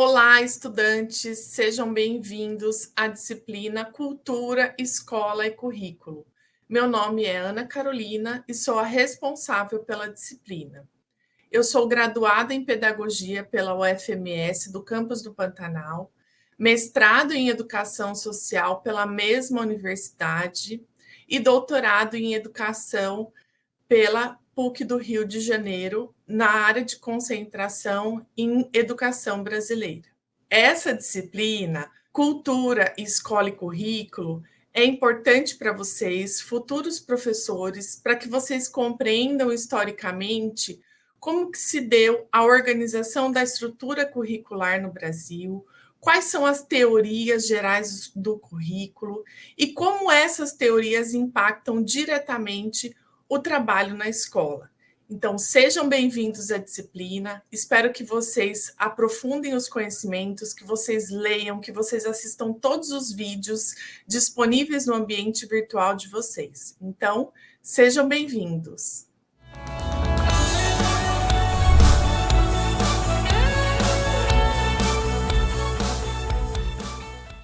Olá, estudantes, sejam bem-vindos à disciplina Cultura, Escola e Currículo. Meu nome é Ana Carolina e sou a responsável pela disciplina. Eu sou graduada em Pedagogia pela UFMS do campus do Pantanal, mestrado em Educação Social pela mesma universidade e doutorado em Educação pela PUC do Rio de Janeiro, na área de concentração em Educação Brasileira. Essa disciplina, Cultura, Escola e Currículo, é importante para vocês, futuros professores, para que vocês compreendam historicamente como que se deu a organização da estrutura curricular no Brasil, quais são as teorias gerais do currículo e como essas teorias impactam diretamente o trabalho na escola. Então, sejam bem-vindos à disciplina. Espero que vocês aprofundem os conhecimentos, que vocês leiam, que vocês assistam todos os vídeos disponíveis no ambiente virtual de vocês. Então, sejam bem-vindos.